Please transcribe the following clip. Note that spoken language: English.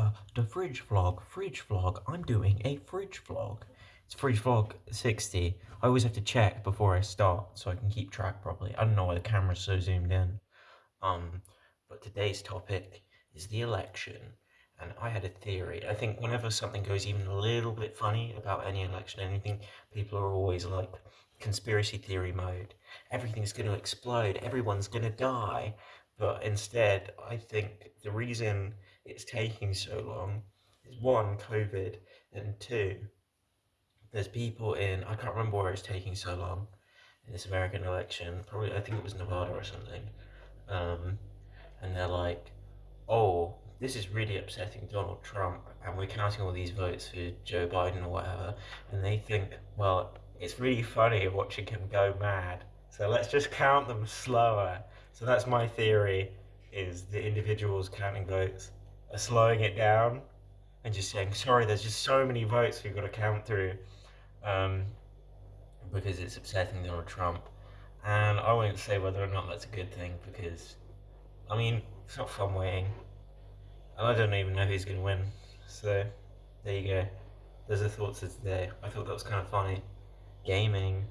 uh, the fridge vlog, fridge vlog. I'm doing a fridge vlog. It's fridge vlog 60. I always have to check before I start so I can keep track properly. I don't know why the camera's so zoomed in. Um, but today's topic is the election. And I had a theory. I think whenever something goes even a little bit funny about any election, anything, people are always like conspiracy theory mode. Everything's going to explode. Everyone's going to die. But instead, I think the reason it's taking so long is one, COVID, and two, there's people in, I can't remember where it's taking so long in this American election, probably, I think it was Nevada or something. Um, and they're like, oh, this is really upsetting Donald Trump, and we're counting all these votes for Joe Biden or whatever, and they think, well, it's really funny watching him go mad, so let's just count them slower. So that's my theory, is the individuals counting votes are slowing it down and just saying, sorry, there's just so many votes we've got to count through um, because it's upsetting Donald Trump. And I won't say whether or not that's a good thing because, I mean, it's not fun waiting. And I don't even know who's going to win. So, there you go. Those are thoughts of today. I thought that was kind of funny. Gaming.